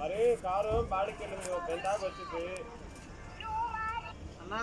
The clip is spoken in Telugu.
మరి కారు బాడికి వెళ్ళింది పెందాక వచ్చింది. అన్నా